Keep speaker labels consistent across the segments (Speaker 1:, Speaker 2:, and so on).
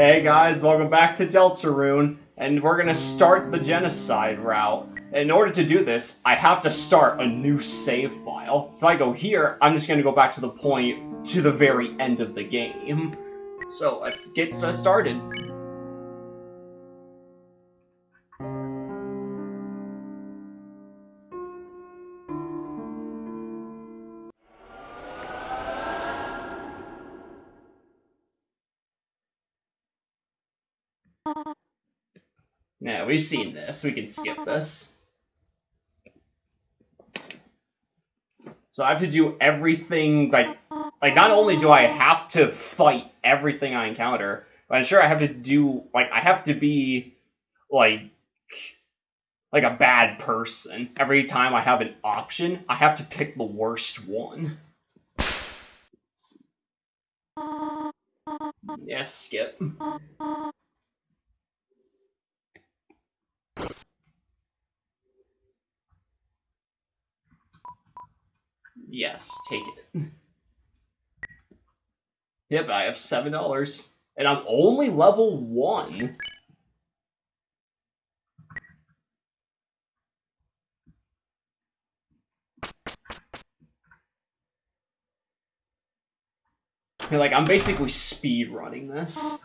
Speaker 1: Hey guys, welcome back to Deltarune, and we're gonna start the genocide route. In order to do this, I have to start a new save file. So I go here, I'm just gonna go back to the point to the very end of the game. So let's get started. Yeah, we've seen this. We can skip this. So I have to do everything, like, like not only do I have to fight everything I encounter, but I'm sure I have to do, like, I have to be, like, like a bad person. Every time I have an option, I have to pick the worst one. Yes, skip. Yes, take it. Yep, I have seven dollars. And I'm only level one. Like, I'm basically speed running this.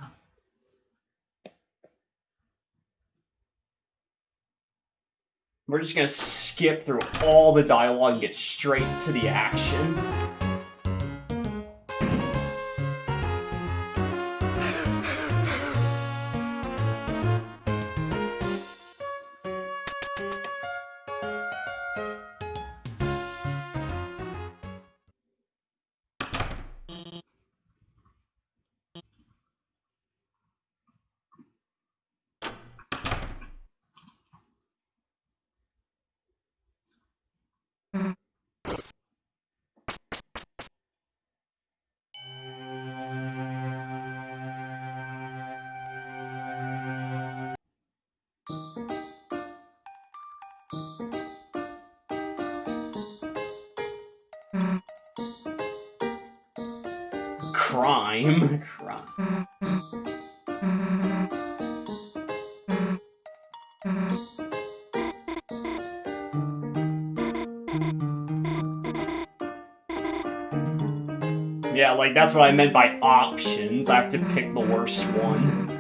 Speaker 1: We're just gonna skip through all the dialogue and get straight to the action. Crime. Crime. Yeah, like that's what I meant by options. I have to pick the worst one.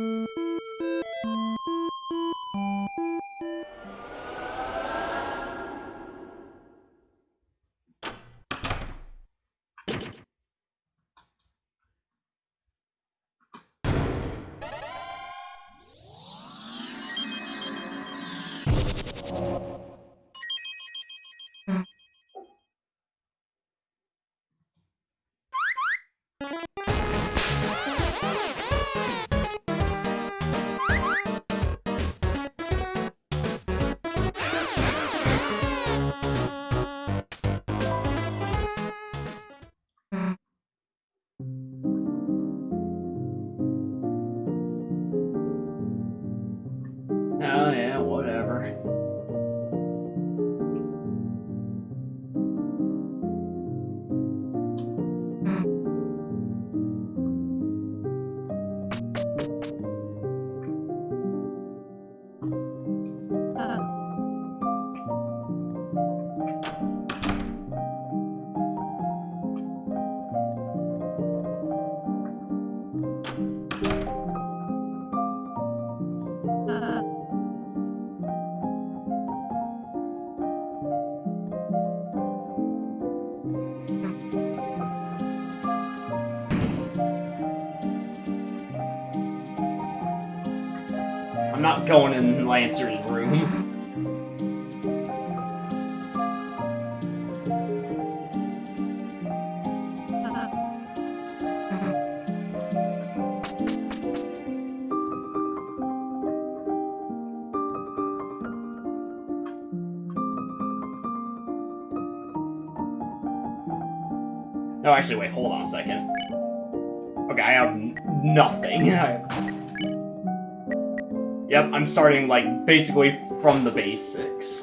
Speaker 1: Oh dancer's room. No, actually, wait, hold on a second. Okay, I have nothing. yep, I'm starting, like, basically from the basics.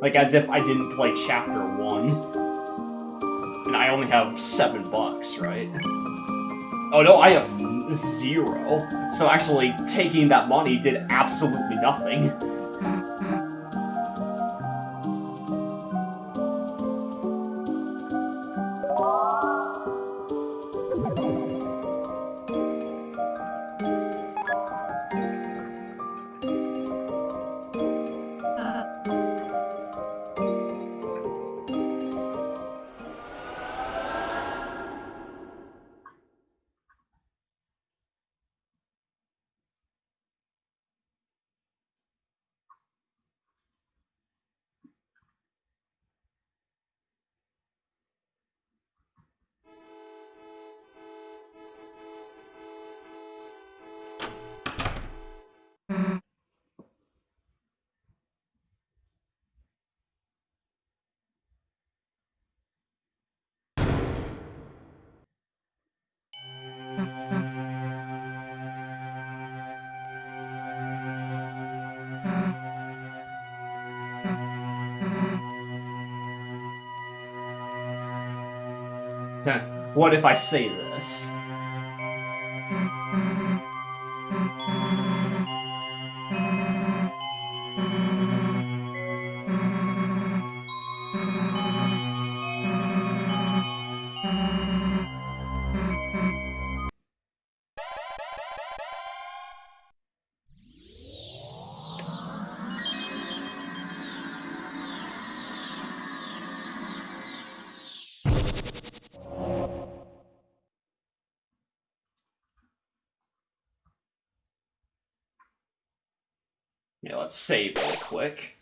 Speaker 1: Like, as if I didn't play Chapter 1. And I only have 7 bucks, right? Oh no, I have zero. So actually, taking that money did absolutely nothing. What if I say this? Yeah, let's save really quick.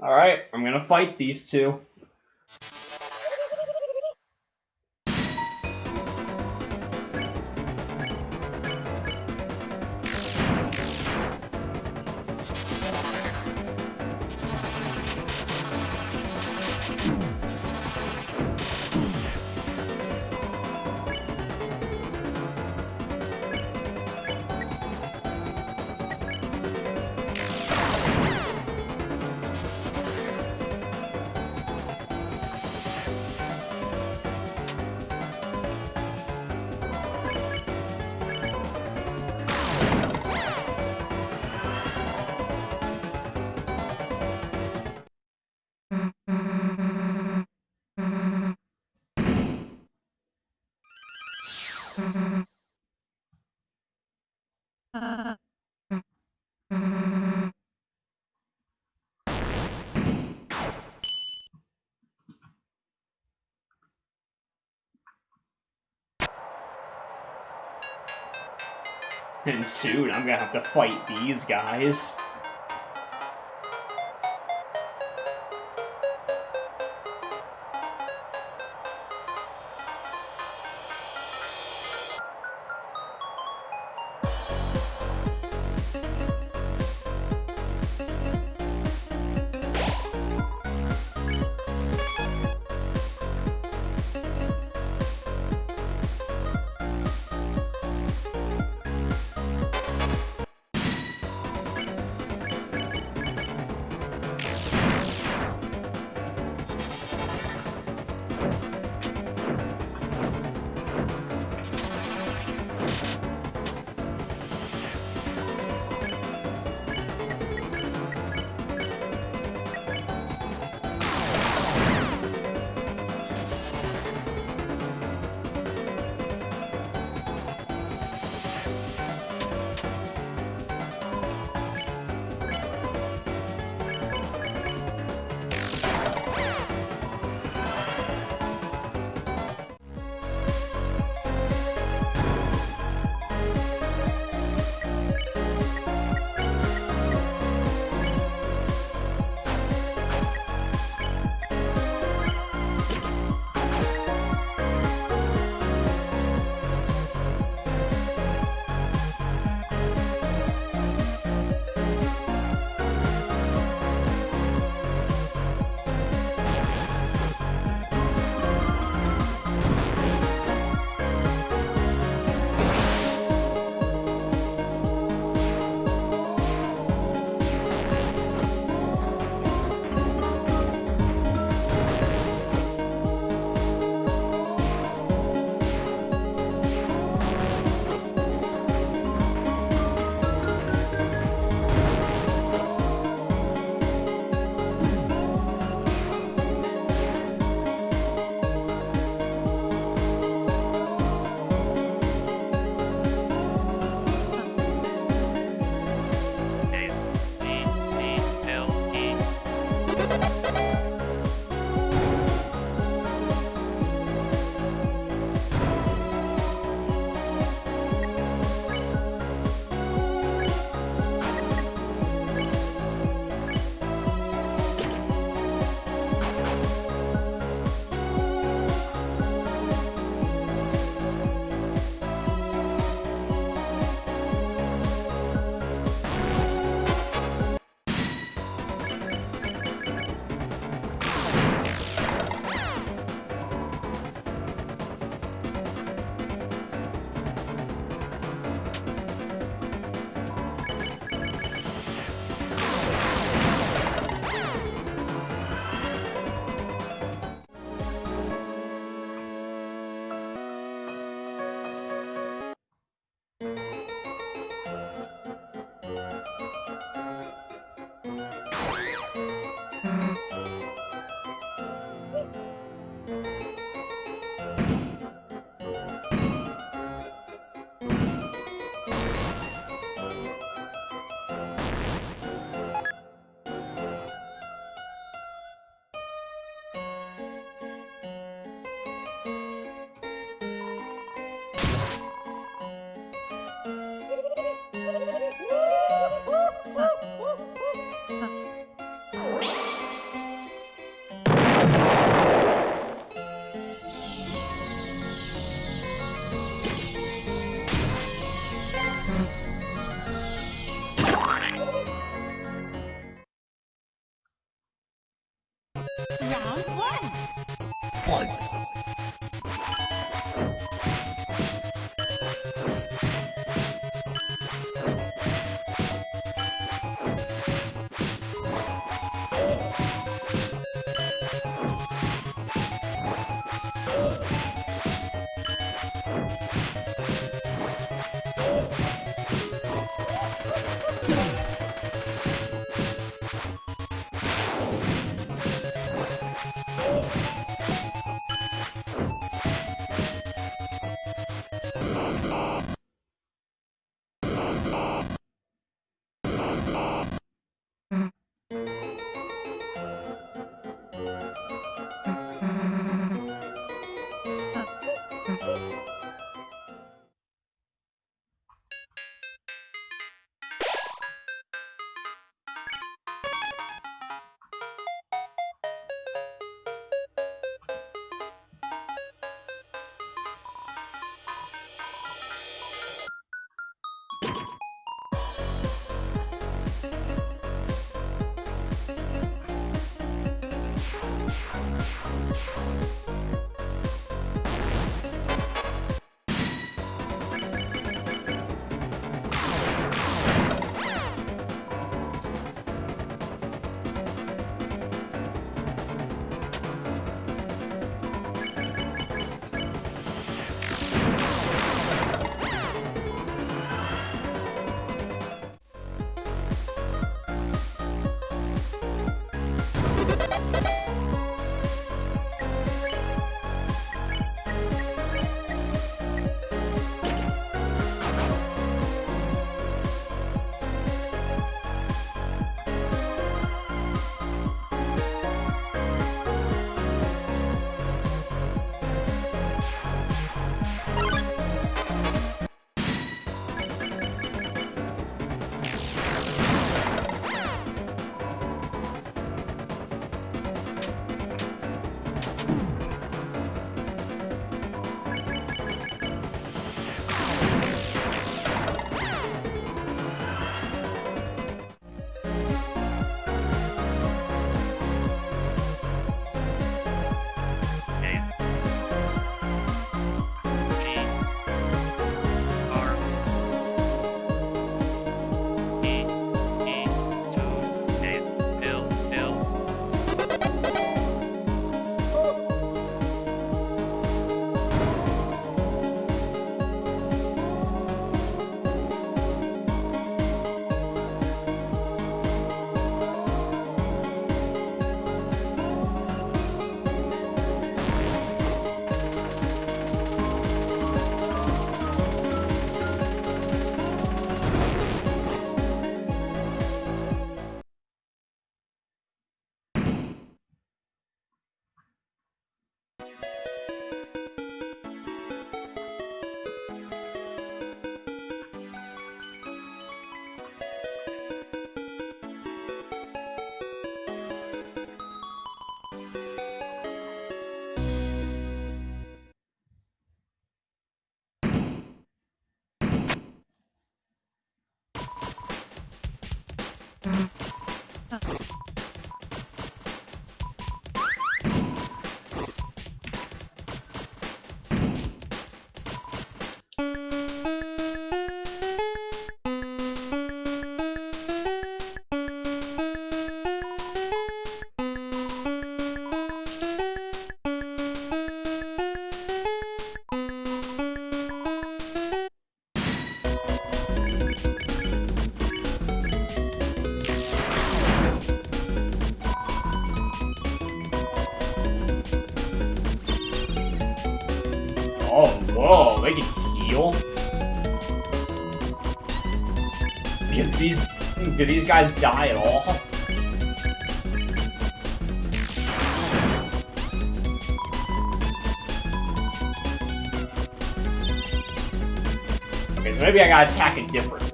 Speaker 1: Alright, I'm gonna fight these two. And soon I'm gonna have to fight these guys. Oh, can? Did these, did these guys die at all? Okay, so maybe I gotta attack it different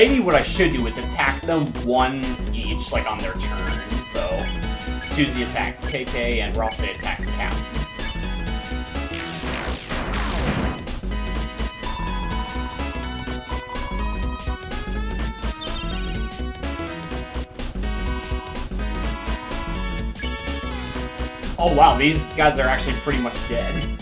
Speaker 1: maybe what I should do is attack them one each, like on their turn. So Susie attacks KK and Ralsei attacks Cap. Oh wow, these guys are actually pretty much dead.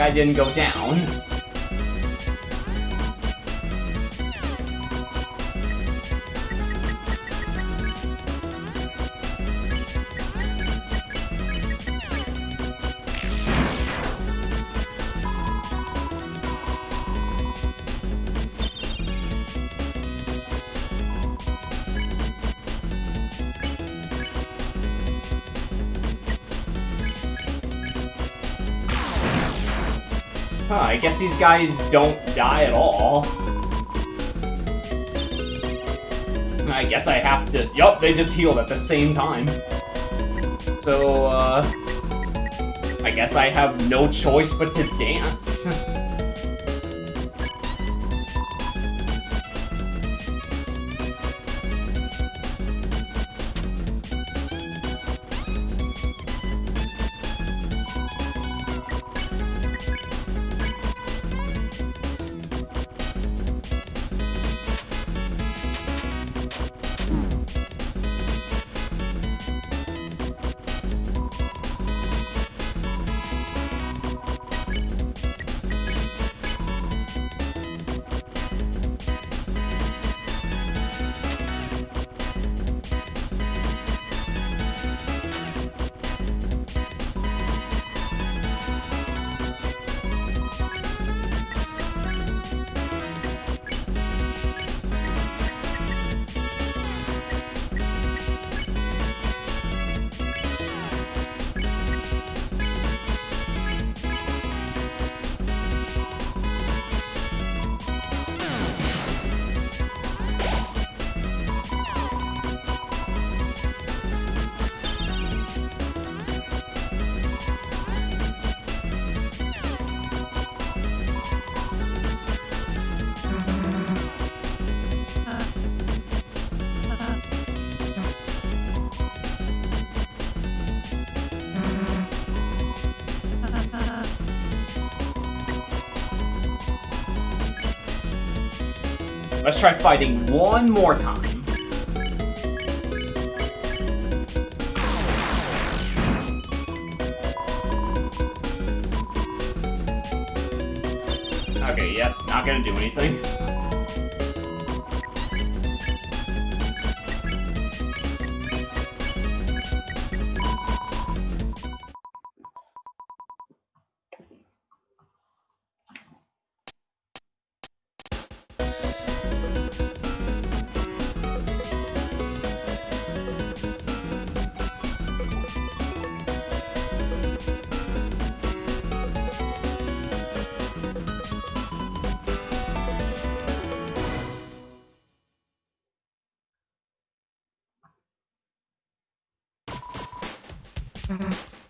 Speaker 1: Guy didn't go down. Huh, I guess these guys don't die at all. I guess I have to... Yup, they just healed at the same time. So, uh... I guess I have no choice but to dance. Let's try fighting one more time. Okay, yep, not gonna do anything. します。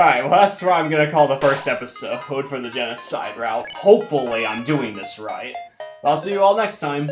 Speaker 1: Alright, well that's what I'm gonna call the first episode for the genocide route. Hopefully I'm doing this right. I'll see you all next time.